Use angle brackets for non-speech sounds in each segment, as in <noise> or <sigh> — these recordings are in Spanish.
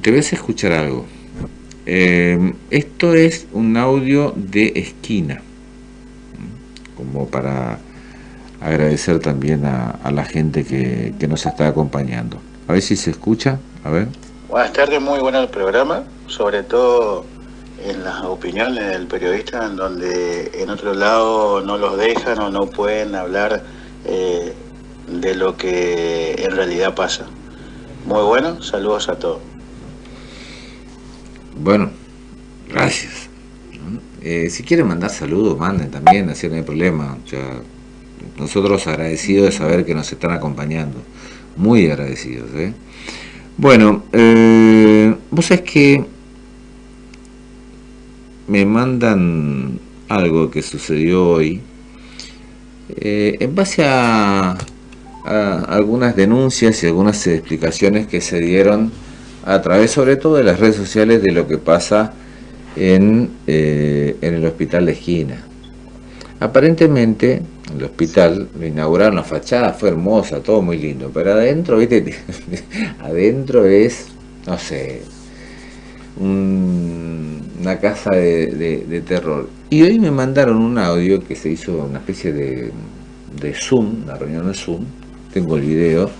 hacer escuchar algo. Eh, esto es un audio de esquina, como para agradecer también a, la gente que, que, nos está acompañando. A ver si se escucha, a ver. Buenas tardes, muy bueno el programa, sobre todo en las opiniones del periodista, en donde en otro lado no los dejan o no pueden hablar eh, de lo que en realidad pasa. Muy bueno, saludos a todos. Bueno, gracias. Eh, si quieren mandar saludos, manden también, así no hay problema. nosotros agradecidos de saber que nos están acompañando. Muy agradecidos. ¿eh? Bueno, eh, vos sabés que me mandan algo que sucedió hoy en base a, algunas denuncias y algunas explicaciones que se dieron a través sobre todo de las redes sociales de lo que pasa en, eh, en el hospital de esquina. Aparentemente, el hospital lo inauguraron, la fachada fue hermosa, todo muy lindo, pero adentro, viste, <laughs> adentro es, no sé, una casa de, terror. Y hoy me mandaron un audio que se hizo una especie de, de Zoom, una reunión de Zoom, tengo el video.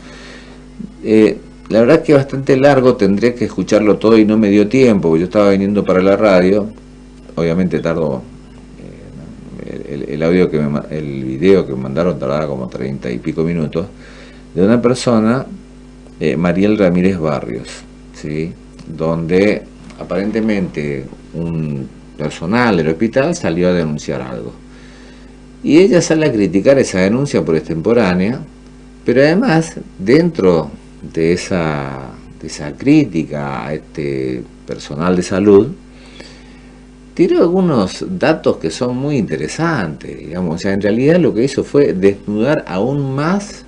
Eh, la verdad que bastante largo, tendría que escucharlo todo y no me dio tiempo, porque yo estaba viniendo para la radio, obviamente tardo, eh, el, audio que el video que me mandaron tardaba como 30 y pico minutos, de una persona, eh, Mariel Ramírez Barrios, ¿sí? donde aparentemente un personal del hospital salió a denunciar algo. Y ella sale a criticar esa denuncia por extemporánea, pero además dentro de esa, de esa crítica a este personal de salud, tiró algunos datos que son muy interesantes, digamos, o sea, en realidad lo que hizo fue desnudar aún más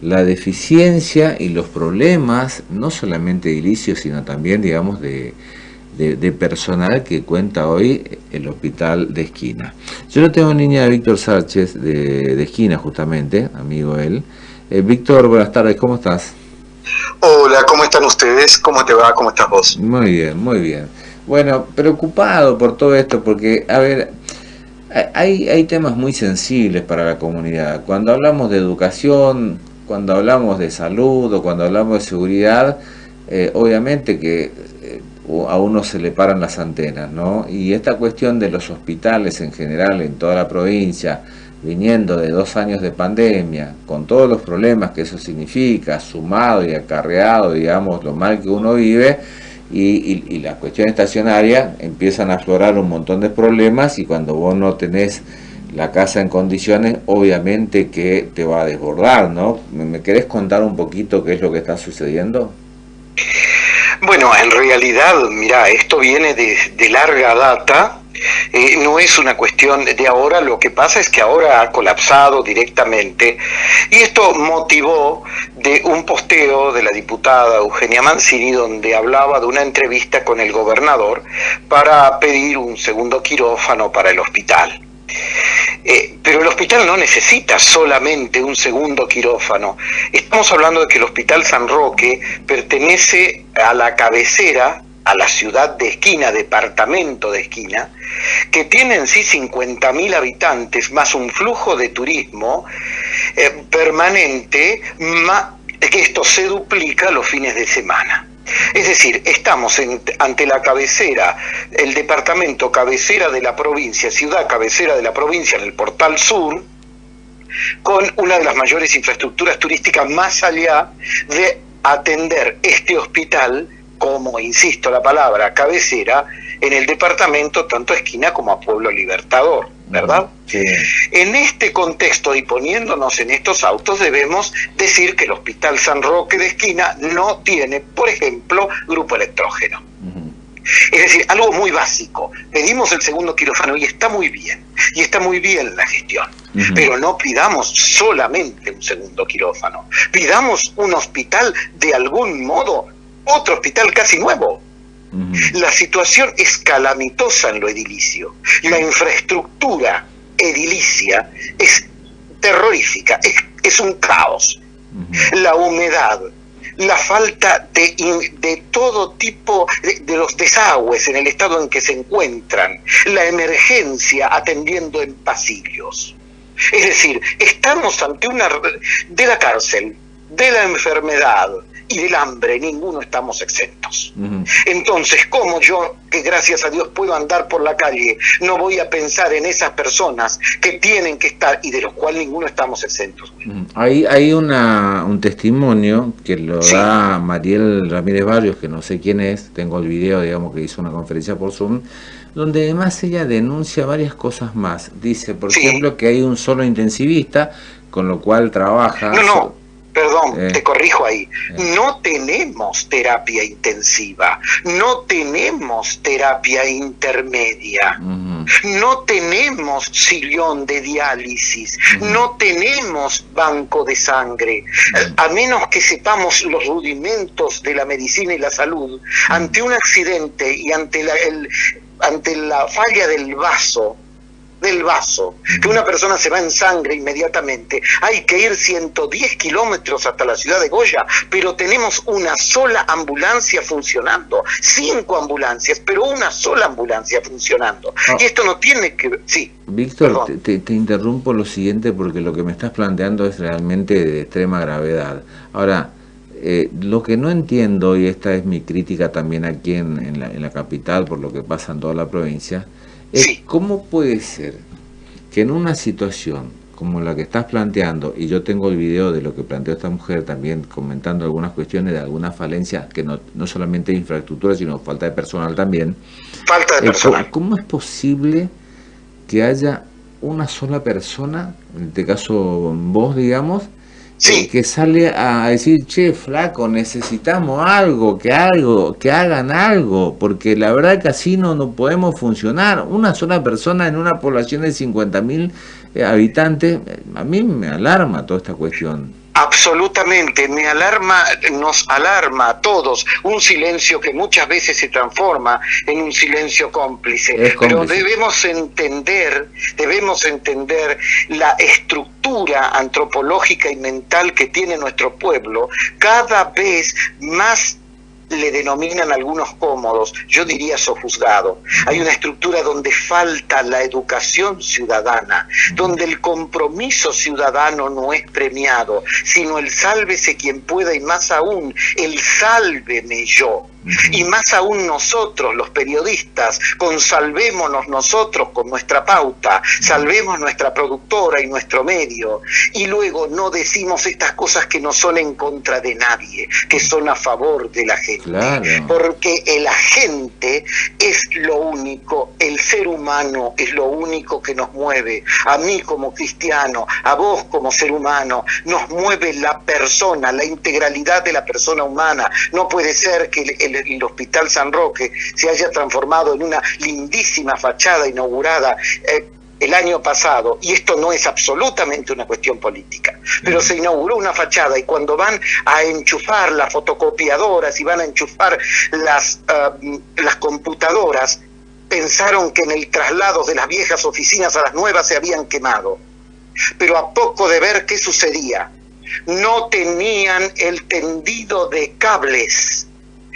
la deficiencia y los problemas, no solamente edilicios, sino también, digamos, de, de, personal que cuenta hoy el hospital de esquina. Yo lo tengo en línea de Víctor Sánchez, de, de esquina justamente, amigo él. Eh, Víctor, buenas tardes, ¿cómo estás? Hola, ¿cómo están ustedes? ¿Cómo te va? ¿Cómo estás vos? Muy bien, muy bien. Bueno, preocupado por todo esto, porque, a ver, hay, hay temas muy sensibles para la comunidad. Cuando hablamos de educación, cuando hablamos de salud o cuando hablamos de seguridad, eh, obviamente que eh, a uno se le paran las antenas, ¿no? Y esta cuestión de los hospitales en general en toda la provincia, viniendo de dos años de pandemia, con todos los problemas que eso significa, sumado y acarreado, digamos, lo mal que uno vive, y, la cuestión estacionaria, empiezan a aflorar un montón de problemas y cuando vos no tenés la casa en condiciones, obviamente que te va a desbordar, ¿no? ¿Me querés contar un poquito qué es lo que está sucediendo? Bueno, en realidad, mira, esto viene de larga data, no es una cuestión de ahora, lo que pasa es que ahora ha colapsado directamente y esto motivó de un posteo de la diputada Eugenia Mancini donde hablaba de una entrevista con el gobernador para pedir un segundo quirófano para el hospital. Eh, pero el hospital no necesita solamente un segundo quirófano. Estamos hablando de que el Hospital San Roque pertenece a la cabecera a la ciudad de Esquina, departamento de Esquina, que tiene en sí 50.000 habitantes, más un flujo de turismo eh, permanente, que esto se duplica los fines de semana. Es decir, estamos ante la cabecera, el departamento cabecera de la provincia, ciudad cabecera de la provincia en el portal sur, con una de las mayores infraestructuras turísticas más allá de atender este hospital como, insisto la palabra, cabecera, en el departamento tanto a Esquina como a Pueblo Libertador, ¿verdad? En este contexto y poniéndonos en estos autos debemos decir que el Hospital San Roque de Esquina no tiene, por ejemplo, grupo electrógeno. Es decir, algo muy básico. Pedimos el segundo quirófano y está muy bien, y está muy bien la gestión. Pero no pidamos solamente un segundo quirófano. Pidamos un hospital de algún modo otro hospital casi nuevo. La situación es calamitosa en lo edilicio. La infraestructura edilicia es terrorífica, es, un caos. La humedad, la falta de, de todo tipo de, los desagües en el estado en que se encuentran, la emergencia atendiendo en pasillos. Es decir, estamos ante una... de la cárcel, de la enfermedad, y del hambre, ninguno estamos exentos. Entonces, ¿cómo yo, que gracias a Dios puedo andar por la calle, no voy a pensar en esas personas que tienen que estar y de los cuales ninguno estamos exentos? Hay, hay una, un testimonio que lo da Mariel Ramírez Barrios, que no sé quién es, tengo el video, digamos, que hizo una conferencia por Zoom, donde además ella denuncia varias cosas más. Dice, por ejemplo, que hay un solo intensivista, con lo cual trabaja... No, no Perdón, eh. te corrijo ahí. Eh. No tenemos terapia intensiva, no tenemos terapia intermedia, no tenemos sillón de diálisis, no tenemos banco de sangre. A menos que sepamos los rudimentos de la medicina y la salud, ante un accidente y ante la, ante la falla del vaso, del vaso, que una persona se va en sangre inmediatamente, hay que ir 110 kilómetros hasta la ciudad de Goya, pero tenemos una sola ambulancia funcionando, cinco ambulancias, pero una sola ambulancia funcionando. Ah. Y esto no tiene que... Sí. Víctor, te, interrumpo lo siguiente porque lo que me estás planteando es realmente de extrema gravedad. Ahora, eh, lo que no entiendo, y esta es mi crítica también aquí en, la, en la capital por lo que pasa en toda la provincia, ¿Cómo puede ser que en una situación como la que estás planteando, y yo tengo el video de lo que planteó esta mujer también comentando algunas cuestiones de algunas falencias, que no, no solamente de infraestructura, sino falta de personal también. Falta de eh, personal. ¿Cómo es posible que haya una sola persona, en este caso vos, digamos, que sale a decir, che, flaco, necesitamos algo, que algo, que hagan algo, porque la verdad que así no, no podemos funcionar. Una sola persona en una población de 50.000 eh, habitantes, a mí me alarma toda esta cuestión. Absolutamente, me alarma, nos alarma a todos un silencio que muchas veces se transforma en un silencio cómplice. Pero debemos entender, debemos entender la estructura antropológica y mental que tiene nuestro pueblo cada vez más le denominan algunos cómodos, yo diría sojuzgado. Hay una estructura donde falta la educación ciudadana, donde el compromiso ciudadano no es premiado, sino el sálvese quien pueda y más aún el sálveme yo. Y más aún nosotros, los periodistas, consalvémonos nosotros con nuestra pauta, salvemos nuestra productora y nuestro medio, y luego no decimos estas cosas que no son en contra de nadie, que son a favor de la gente. Porque el agente es lo único, el ser humano es lo único que nos mueve. A mí como cristiano, a vos como ser humano, nos mueve la persona, la integralidad de la persona humana. No puede ser que el el, Hospital San Roque se haya transformado en una lindísima fachada inaugurada eh, el año pasado, y esto no es absolutamente una cuestión política, pero se inauguró una fachada y cuando van a enchufar las fotocopiadoras y van a enchufar las, eh, las computadoras, pensaron que en el traslado de las viejas oficinas a las nuevas se habían quemado. Pero a poco de ver qué sucedía, no tenían el tendido de cables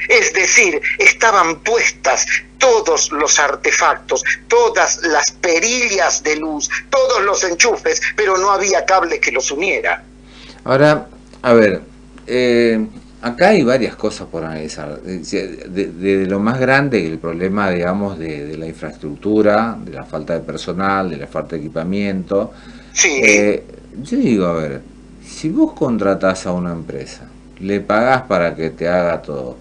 es decir, estaban puestas todos los artefactos, todas las perillas de luz, todos los enchufes, pero no había cable que los uniera. Ahora, a ver, eh, acá hay varias cosas por analizar. De, lo más grande, el problema, digamos, de, la infraestructura, de la falta de personal, de la falta de equipamiento. Sí. Eh, yo digo, a ver, si vos contratás a una empresa, le pagás para que te haga todo,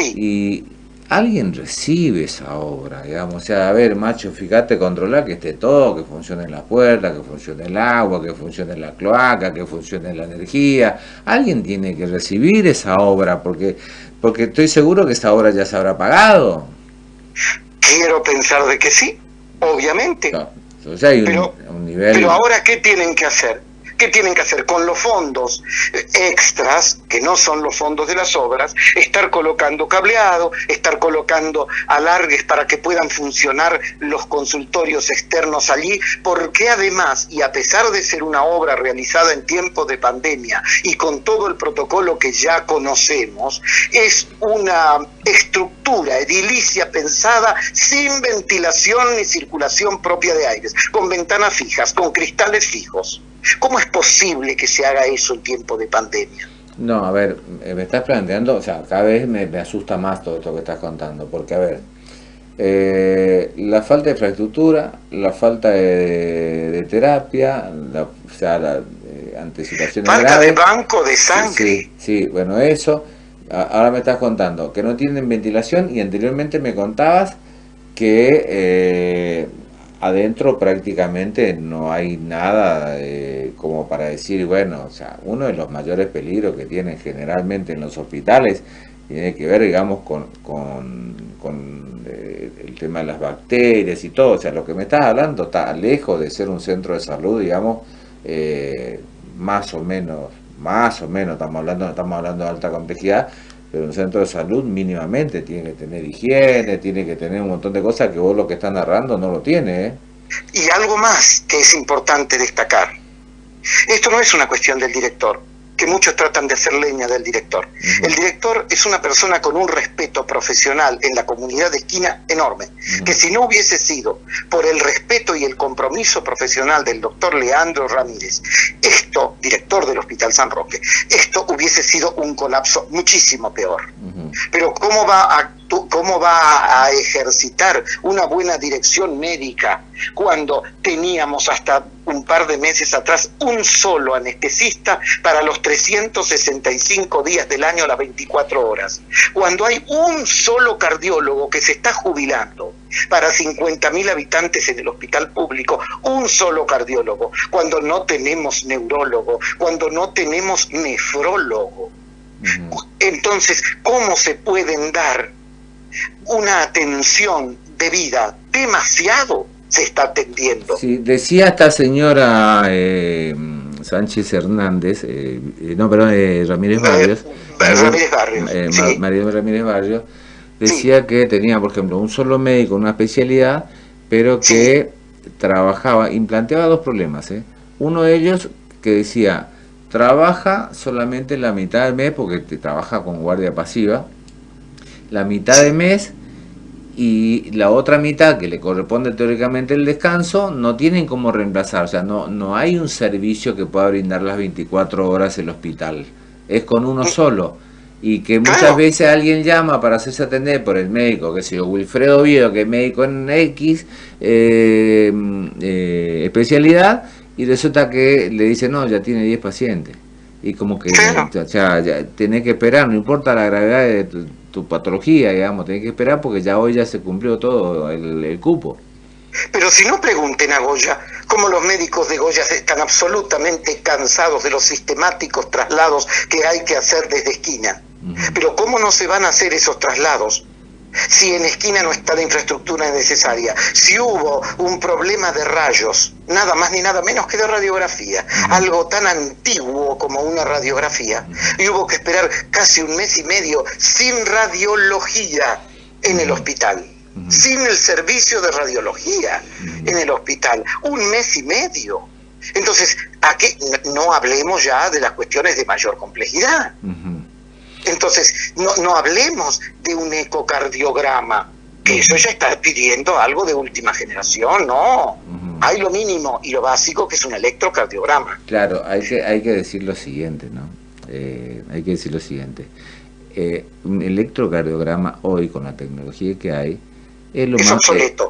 y alguien recibe esa obra, digamos, o sea, a ver, macho, fíjate, controlar que esté todo, que funcione la puerta, que funcione el agua, que funcione la cloaca, que funcione la energía. Alguien tiene que recibir esa obra, porque, porque estoy seguro que esa obra ya se habrá pagado. Quiero pensar de que sí, obviamente. o sea, hay un, nivel... pero ahora, ¿qué tienen que hacer? ¿Qué tienen que hacer? Con los fondos extras, que no son los fondos de las obras, estar colocando cableado, estar colocando alargues para que puedan funcionar los consultorios externos allí, porque además, y a pesar de ser una obra realizada en tiempos de pandemia y con todo el protocolo que ya conocemos, es una estructura edilicia pensada sin ventilación ni circulación propia de aires, con ventanas fijas, con cristales fijos. ¿Cómo es posible que se haga eso en tiempo de pandemia? No, a ver, eh, me estás planteando, o sea, cada vez me, asusta más todo esto que estás contando, porque a ver, eh, la falta de infraestructura, la falta de, terapia, la, o sea, la eh, anticipación Falta de banco de sangre. Sí, sí, bueno, eso, ahora me estás contando, que no tienen ventilación y anteriormente me contabas que adentro prácticamente no hay nada eh, como para decir, bueno, o sea, uno de los mayores peligros que tienen generalmente en los hospitales tiene que ver, digamos, con, con, eh, el tema de las bacterias y todo. O sea, lo que me estás hablando está lejos de ser un centro de salud, digamos, eh, más o menos, más o menos, estamos hablando, estamos hablando de alta complejidad, pero un centro de salud mínimamente tiene que tener higiene, tiene que tener un montón de cosas que vos lo que estás narrando no lo tiene. ¿eh? Y algo más que es importante destacar. Esto no es una cuestión del director que muchos tratan de hacer leña del director. El director es una persona con un respeto profesional en la comunidad de esquina enorme, que si no hubiese sido por el respeto y el compromiso profesional del doctor Leandro Ramírez, esto, director del Hospital San Roque, esto hubiese sido un colapso muchísimo peor. Pero ¿cómo va a cómo va a ejercitar una buena dirección médica cuando teníamos hasta un par de meses atrás un solo anestesista para los 365 días del año a las 24 horas. Cuando hay un solo cardiólogo que se está jubilando para 50.000 habitantes en el hospital público, un solo cardiólogo, cuando no tenemos neurólogo, cuando no tenemos nefrólogo. Entonces, ¿cómo se pueden dar una atención debida demasiado se está atendiendo. Sí, decía esta señora eh, Sánchez Hernández, eh, eh, no, perdón, Ramírez Barrios. Ramírez Barrios. María Ramírez Barrios, decía que tenía, por ejemplo, un solo médico, una especialidad, pero que trabajaba, implanteaba dos problemas. Uno de ellos que decía, trabaja solamente la mitad del mes porque trabaja con guardia pasiva, la mitad de mes y la otra mitad que le corresponde teóricamente el descanso no tienen cómo reemplazar, o sea, no, no hay un servicio que pueda brindar las 24 horas el hospital, es con uno solo. Y que muchas veces alguien llama para hacerse atender por el médico, que sé yo, Wilfredo Viedo, que es médico en X eh, eh, especialidad, y resulta que le dice, no, ya tiene 10 pacientes. Y como que ya, ya, tiene que esperar, no importa la gravedad de tu patología, digamos, tenés que esperar porque ya hoy ya se cumplió todo el, cupo. Pero si no pregunten a Goya, cómo los médicos de Goya están absolutamente cansados de los sistemáticos traslados que hay que hacer desde esquina. Pero cómo no se van a hacer esos traslados si en esquina no está la infraestructura necesaria, si hubo un problema de rayos, nada más ni nada menos que de radiografía, algo tan antiguo como una radiografía, y hubo que esperar casi un mes y medio sin radiología en el hospital, sin el servicio de radiología en el hospital, un mes y medio. Entonces, aquí no hablemos ya de las cuestiones de mayor complejidad. Entonces, no, no hablemos de un ecocardiograma, que eso ya está pidiendo algo de última generación, no. Hay lo mínimo y lo básico que es un electrocardiograma. Claro, hay que, hay que decir lo siguiente, ¿no? Eh, hay que decir lo siguiente. Eh, un electrocardiograma hoy, con la tecnología que hay, es lo, más,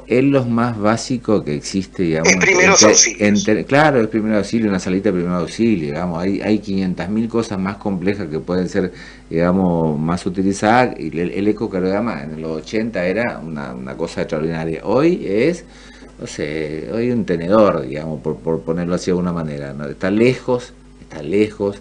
es, lo más básico que existe, digamos. Primero auxilio. claro, es primero auxilio, una salita de primer auxilio, digamos. Hay, hay 500.000 cosas más complejas que pueden ser, digamos, más utilizadas. Y el, ecocardiograma en los 80 era una, una, cosa extraordinaria. Hoy es, no sé, hoy un tenedor, digamos, por, por ponerlo así de alguna manera. ¿no? Está lejos, está lejos.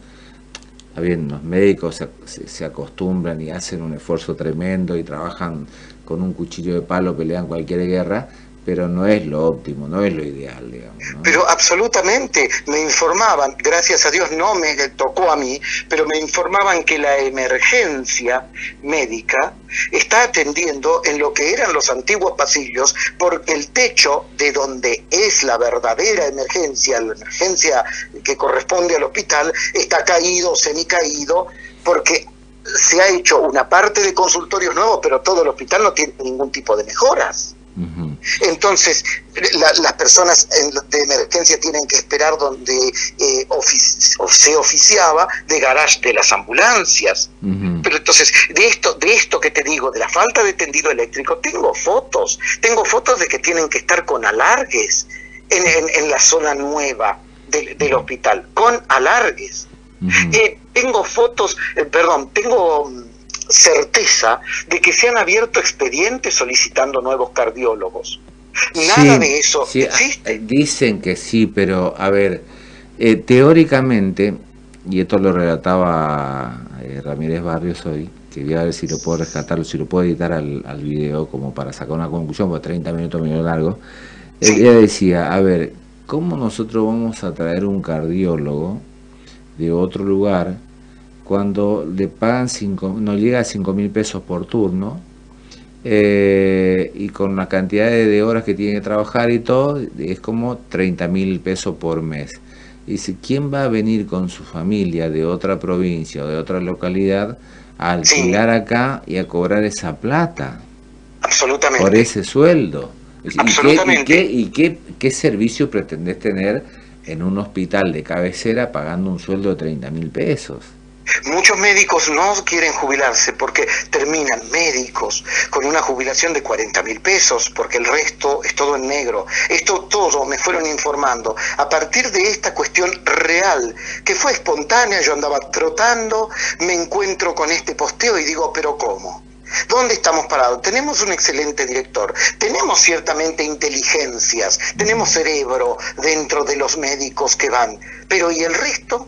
Bien, los médicos se, se acostumbran y hacen un esfuerzo tremendo y trabajan con un cuchillo de palo pelean cualquier guerra, pero no es lo óptimo, no es lo ideal, digamos. Pero absolutamente, me informaban, gracias a Dios no me tocó a mí, pero me informaban que la emergencia médica está atendiendo en lo que eran los antiguos pasillos, porque el techo de donde es la verdadera emergencia, la emergencia que corresponde al hospital, está caído, semicaído, porque se ha hecho una parte de consultorios nuevos, pero todo el hospital no tiene ningún tipo de mejoras. Entonces, las personas de emergencia tienen que esperar donde eh, se oficiaba de garage de las ambulancias. Pero entonces, de esto, de esto que te digo, de la falta de tendido eléctrico, tengo fotos. Tengo fotos de que tienen que estar con alargues en, la zona nueva del, hospital, con alargues. Eh, tengo fotos, eh, perdón, tengo mm, certeza de que se han abierto expedientes solicitando nuevos cardiólogos. Nada de eso sí, existe. Dicen que sí, pero a ver, eh, teóricamente, y esto lo relataba eh, Ramírez Barrios hoy, que voy a ver si lo puedo rescatar, si lo puedo editar al, al video como para sacar una conclusión, porque 30 minutos medio largo. Ella decía, a ver, ¿cómo nosotros vamos a traer un cardiólogo de otro lugar cuando le pagan cinco, no llega a 5 mil pesos por turno eh, y con la cantidad de, horas que tiene que trabajar y todo, es como 30 mil pesos por mes. Y si ¿quién va a venir con su familia de otra provincia o de otra localidad a alquilar acá y a cobrar esa plata? Absolutamente. Por ese sueldo. ¿Y, qué, y, qué, qué, servicio pretendés tener en un hospital de cabecera pagando un sueldo de 30 mil pesos? Muchos médicos no quieren jubilarse porque terminan médicos con una jubilación de 40 mil pesos, porque el resto es todo en negro. Esto todo me fueron informando a partir de esta cuestión real, que fue espontánea, yo andaba trotando, me encuentro con este posteo y digo, pero ¿cómo? ¿Dónde estamos parados? Tenemos un excelente director, tenemos ciertamente inteligencias, tenemos cerebro dentro de los médicos que van, pero ¿y el resto?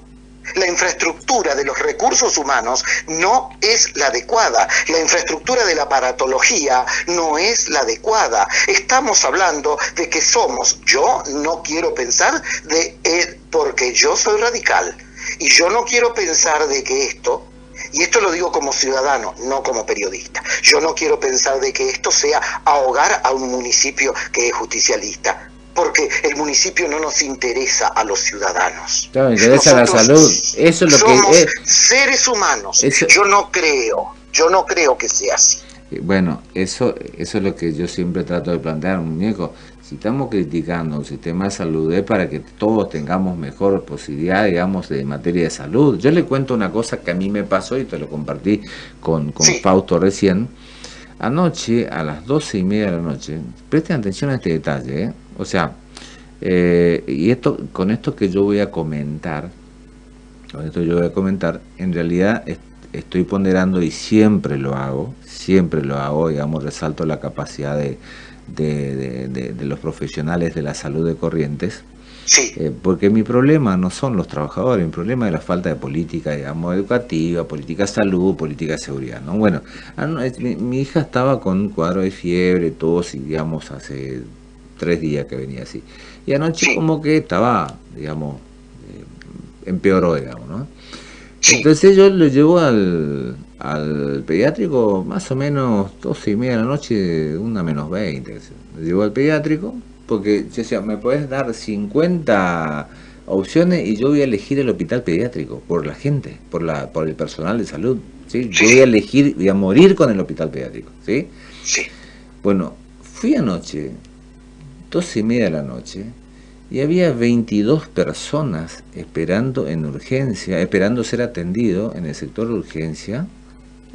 La infraestructura de los recursos humanos no es la adecuada. La infraestructura de la paratología no es la adecuada. Estamos hablando de que somos, yo no quiero pensar de, eh, porque yo soy radical, y yo no quiero pensar de que esto y esto lo digo como ciudadano, no como periodista. Yo no quiero pensar de que esto sea ahogar a un municipio que es justicialista porque el municipio no nos interesa a los ciudadanos. Claro, interesa la salud. Eso es lo somos que seres humanos. Yo no creo, yo no creo que sea así. Eh, bueno, eso, eso es lo que yo siempre trato de plantear, muñeco. Si estamos criticando un sistema de salud es para que todos tengamos mejor posibilidad, digamos, de materia de salud. Yo le cuento una cosa que a mí me pasó y te lo compartí con, con Fausto recién. Anoche, a las doce y media de la noche, presten atención a este detalle, ¿eh? O sea, eh, y esto con esto que yo voy a comentar, con esto yo voy a comentar, en realidad estoy ponderando y siempre lo hago, siempre lo hago, digamos, resalto la capacidad de, de, los profesionales de la salud de Corrientes, Sí. Eh, porque mi problema no son los trabajadores, mi problema es la falta de política, digamos, educativa, política de salud, política de seguridad, ¿no? Bueno, ah, mi, mi, hija estaba con un cuadro de fiebre, tos, y digamos, hace tres días que venía así. Y anoche como que estaba, digamos, eh, empeoró, digamos, ¿no? Entonces yo lo llevo al, al pediátrico más o menos 12 y media de la noche, una menos 20. Lo llevo al pediátrico porque yo decía, me puedes dar 50 opciones y yo voy a elegir el hospital pediátrico por la gente, por la por el personal de salud. ¿sí? Yo voy a elegir, voy a morir con el hospital pediátrico. ¿sí? Sí. Bueno, fui anoche 12 y media de la noche y había 22 personas esperando en urgencia, esperando ser atendido en el sector de urgencia,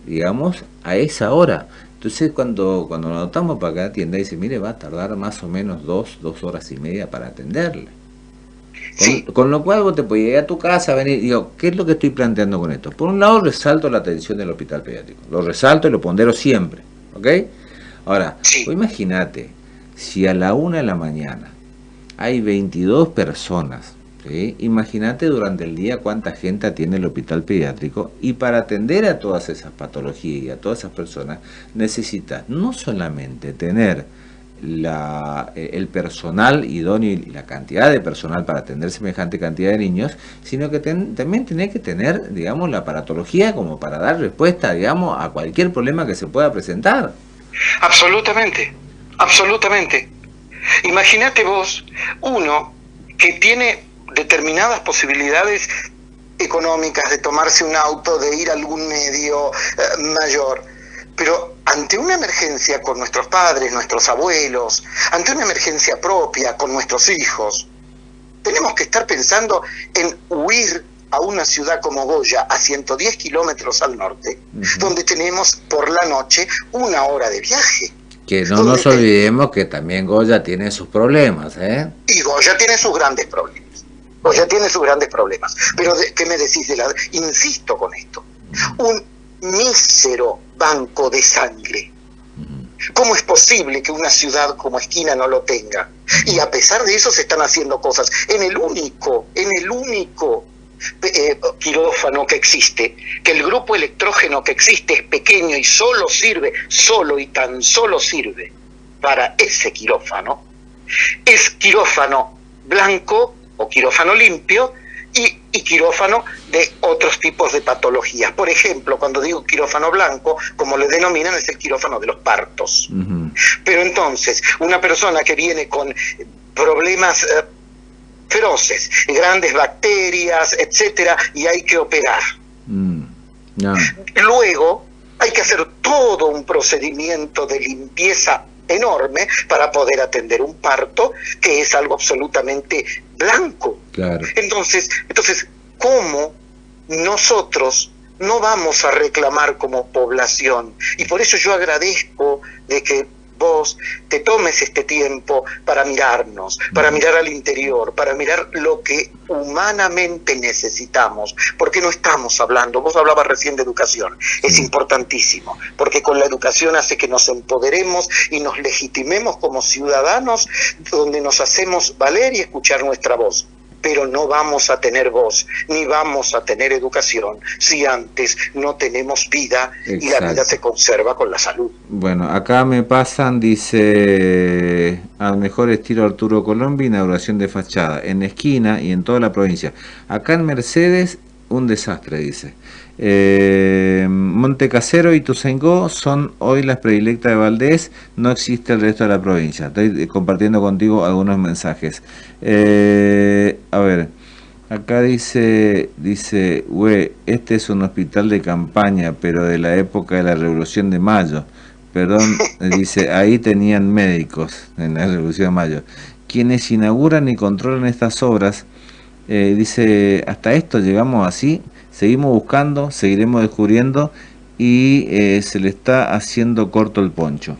digamos, a esa hora. Entonces cuando, cuando nos notamos para cada tienda dice, mire, va a tardar más o menos dos, dos horas y media para atenderle. Con, lo cual vos te podías ir a tu casa, venir, digo, ¿qué es lo que estoy planteando con esto? Por un lado resalto la atención del hospital pediátrico, lo resalto y lo pondero siempre, ¿ok? Ahora, imagínate, si a la una de la mañana hay 22 personas, imagínate durante el día cuánta gente atiende el hospital pediátrico y para atender a todas esas patologías y a todas esas personas necesitas no solamente tener eh, el personal idóneo y la cantidad de personal para atender semejante cantidad de niños, sino que también tiene que tener, digamos, la aparatología como para dar respuesta, digamos, a cualquier problema que se pueda presentar. Absolutamente, absolutamente. Imagínate vos, uno que tiene determinadas posibilidades económicas de tomarse un auto, de ir a algún medio eh, mayor, pero ante una emergencia con nuestros padres, nuestros abuelos, ante una emergencia propia con nuestros hijos, tenemos que estar pensando en huir a una ciudad como Goya, a 110 kilómetros al norte, donde tenemos por la noche una hora de viaje. Que no nos olvidemos que también Goya tiene sus problemas, ¿eh? Y Goya tiene sus grandes problemas. Goya tiene sus grandes problemas. Pero, ¿qué me decís de la...? Insisto con esto. Un mísero banco de sangre. ¿Cómo es posible que una ciudad como Esquina no lo tenga? Y a pesar de eso se están haciendo cosas. En el único, en el único eh, quirófano que existe, que el grupo electrógeno que existe es pequeño y solo sirve, solo y tan solo sirve para ese quirófano, es quirófano blanco o quirófano limpio y, quirófano de otros tipos de patologías. Por ejemplo, cuando digo quirófano blanco, como le denominan, es el quirófano de los partos. Pero entonces, una persona que viene con problemas eh, feroces, grandes bacterias, etcétera, y hay que operar. Mm. Luego hay que hacer todo un procedimiento de limpieza enorme para poder atender un parto que es algo absolutamente blanco. Entonces, entonces, ¿cómo nosotros no vamos a reclamar como población? Y por eso yo agradezco de que vos te tomes este tiempo para mirarnos, para mirar al interior, para mirar lo que humanamente necesitamos, porque no estamos hablando, vos hablabas recién de educación, es importantísimo, porque con la educación hace que nos empoderemos y nos legitimemos como ciudadanos, donde nos hacemos valer y escuchar nuestra voz pero no vamos a tener voz, ni vamos a tener educación si antes no tenemos vida y la vida se conserva con la salud. Bueno, acá me pasan, dice, al mejor estilo Arturo Colombi, inauguración de fachada, en esquina y en toda la provincia. Acá en Mercedes, un desastre, dice. Eh, Montecasero y Tuzengó son hoy las predilectas de Valdés, no existe el resto de la provincia. Estoy eh, compartiendo contigo algunos mensajes. Eh, a ver, acá dice, dice, we, este es un hospital de campaña, pero de la época de la Revolución de Mayo. Perdón, <laughs> dice, ahí tenían médicos en la Revolución de Mayo. Quienes inauguran y controlan estas obras, eh, dice, hasta esto llegamos así, Seguimos buscando, seguiremos descubriendo y eh, se le está haciendo corto el poncho.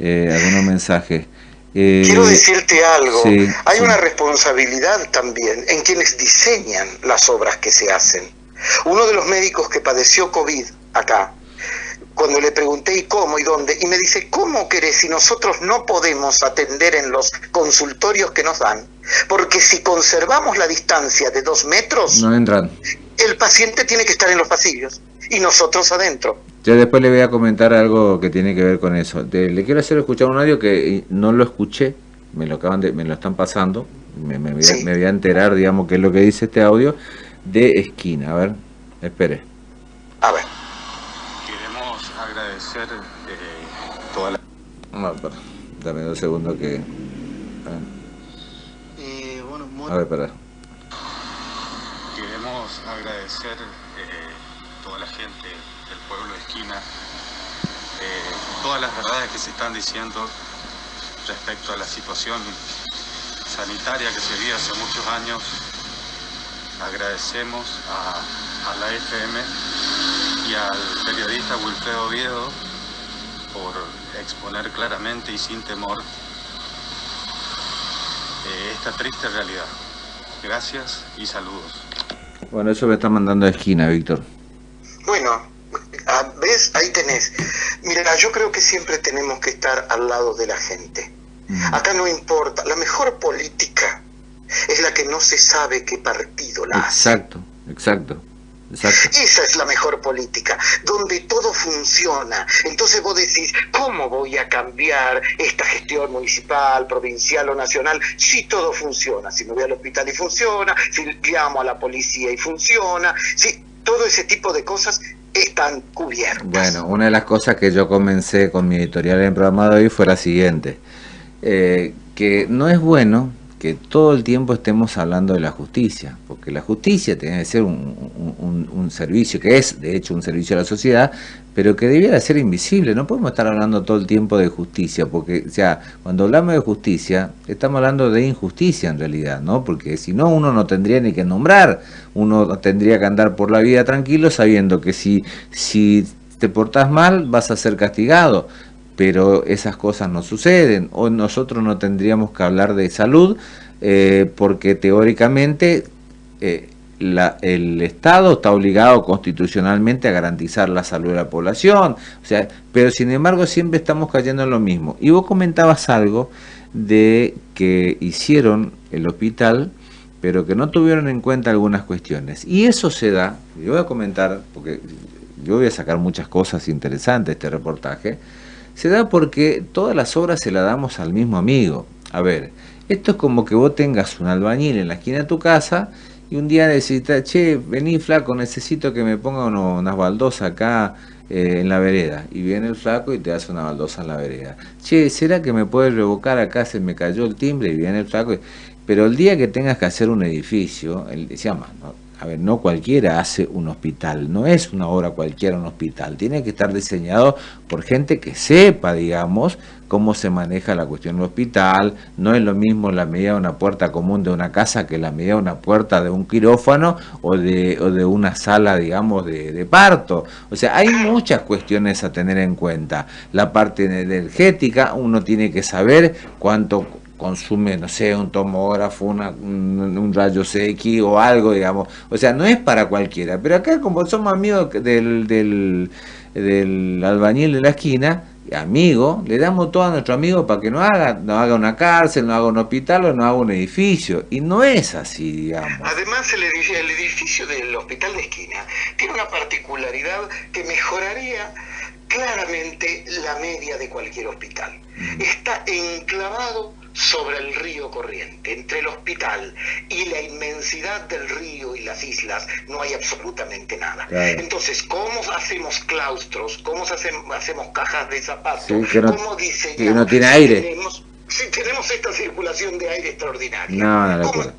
Eh, algunos mensajes. Quiero decirte algo, hay una responsabilidad también en quienes diseñan las obras que se hacen. Uno de los médicos que padeció COVID acá, cuando le pregunté y cómo y dónde, y me dice, ¿cómo querés si nosotros no podemos atender en los consultorios que nos dan? Porque si conservamos la distancia de dos metros, no entran el paciente tiene que estar en los pasillos y nosotros adentro. Yo después le voy a comentar algo que tiene que ver con eso. le quiero hacer escuchar un audio que no lo escuché, me lo acaban de, me lo están pasando, me, voy a, enterar, digamos, qué es lo que dice este audio de esquina. A ver, espere. A ver. Queremos agradecer eh, toda la... No, dame dos segundos que... Eh, bueno, A ver, espera agradecer eh, toda la gente del pueblo de Esquina, eh, todas las verdades que se están diciendo respecto a la situación sanitaria que se vive hace muchos años. Agradecemos a, la FM y al periodista Wilfredo Oviedo por exponer claramente y sin temor eh, esta triste realidad. Gracias y saludos. Bueno, eso me está mandando a esquina, Víctor. Bueno, ¿ves? Ahí tenés. Mira, yo creo que siempre tenemos que estar al lado de la gente. Mm. Acá no importa. La mejor política es la que no se sabe qué partido la exacto, hace. Exacto, Esa es la mejor política, donde todo funciona. Entonces vos decís, ¿cómo voy a cambiar esta gestión municipal, provincial o nacional si todo funciona? Si me voy al hospital y funciona, si llamo a la policía y funciona, si todo ese tipo de cosas están cubiertas. Bueno, una de las cosas que yo comencé con mi editorial en el programa de hoy fue la siguiente, eh, que no es bueno que todo el tiempo estemos hablando de la justicia, porque la justicia tiene que ser un, servicio, que es de hecho un servicio a la sociedad, pero que debiera ser invisible, no podemos estar hablando todo el tiempo de justicia, porque o cuando hablamos de justicia, estamos hablando de injusticia en realidad, ¿no? porque si no uno no tendría ni que nombrar, uno tendría que andar por la vida tranquilo sabiendo que si, si te portas mal vas a ser castigado, pero esas cosas no suceden, o nosotros no tendríamos que hablar de salud, eh, porque teóricamente eh, el Estado está obligado constitucionalmente a garantizar la salud de la población, o sea, pero sin embargo siempre estamos cayendo en lo mismo. Y vos comentabas algo de que hicieron el hospital, pero que no tuvieron en cuenta algunas cuestiones. Y eso se da, yo voy a comentar, porque yo voy a sacar muchas cosas interesantes de este reportaje, se da porque todas las obras se las damos al mismo amigo. A ver, esto es como que vos tengas un albañil en la esquina de tu casa y un día necesitas, che, vení flaco, necesito que me ponga unas baldosas acá eh, en la vereda. Y viene el flaco y te hace una baldosa en la vereda. Che, ¿será que me puedes revocar acá? Se me cayó el timbre y viene el flaco. Pero el día que tengas que hacer un edificio, él se llama, ¿no? A ver, no cualquiera hace un hospital, no es una obra cualquiera un hospital, tiene que estar diseñado por gente que sepa, digamos, cómo se maneja la cuestión del hospital, no es lo mismo la medida de una puerta común de una casa que la medida de una puerta de un quirófano o de, o de una sala, digamos, de, de parto. O sea, hay muchas cuestiones a tener en cuenta. La parte energética, uno tiene que saber cuánto consume, no sé, un tomógrafo, un, un, rayo X o algo, digamos. O sea, no es para cualquiera. Pero acá, como somos amigos del, del, del albañil de la esquina, amigo, le damos todo a nuestro amigo para que no haga, no haga una cárcel, no haga un hospital o no haga un edificio. Y no es así, digamos. Además, el edificio, el edificio del hospital de esquina tiene una particularidad que mejoraría claramente la media de cualquier hospital. Mm. Está enclavado sobre el río corriente. Entre el hospital y la inmensidad del río y las islas no hay absolutamente nada. Entonces, ¿cómo hacemos claustros? ¿Cómo hacemos, cajas de zapatos? ¿Cómo diseñamos? no tiene aire. Tenemos, si tenemos esta circulación de aire extraordinaria. <laughs> No, una locura.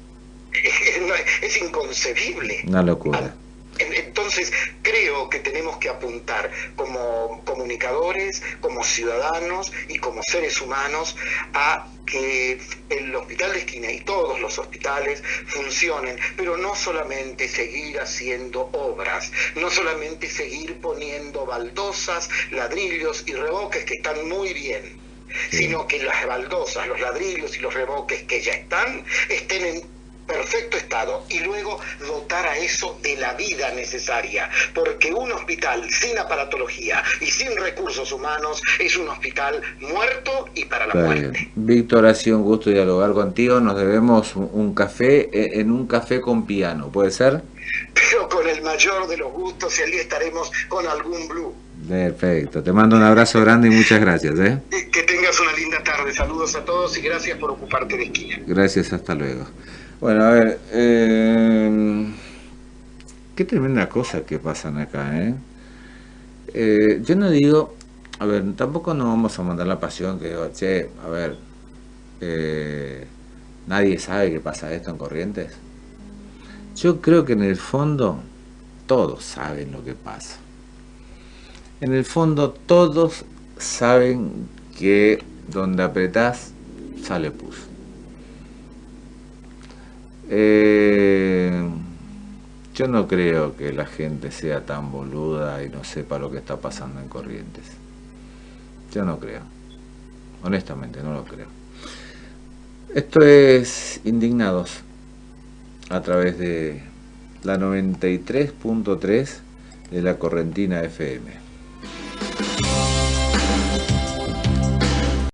Es inconcebible. Una locura. Entonces, creo que tenemos que apuntar como comunicadores, como ciudadanos y como seres humanos a que el hospital de esquina y todos los hospitales funcionen, pero no solamente seguir haciendo obras, no solamente seguir poniendo baldosas, ladrillos y revoques que están muy bien, sino que las baldosas, los ladrillos y los revoques que ya están estén en perfecto estado y luego dotar a eso de la vida necesaria, porque un hospital sin aparatología y sin recursos humanos es un hospital muerto y para la muerte. Víctor, ha sido un gusto dialogar contigo, nos debemos un café eh, en un café con piano, ¿puede ser? Pero con el mayor de los gustos y allí estaremos con algún blue. Perfecto, te mando un abrazo grande y muchas gracias. ¿eh? Que tengas una linda tarde, saludos a todos y gracias por ocuparte de esquina. Gracias, hasta luego. Bueno, a ver, eh, qué tremenda cosa que pasan acá, ¿eh? ¿eh? Yo no digo, a ver, tampoco nos vamos a mandar la pasión que digo, che, a ver, eh, nadie sabe que pasa esto en Corrientes. Yo creo que en el fondo todos saben lo que pasa. En el fondo todos saben que donde apretás sale pus. Eh, yo no creo que la gente sea tan boluda y no sepa lo que está pasando en Corrientes. Yo no creo. Honestamente, no lo creo. Esto es Indignados a través de la 93.3 de la Correntina FM.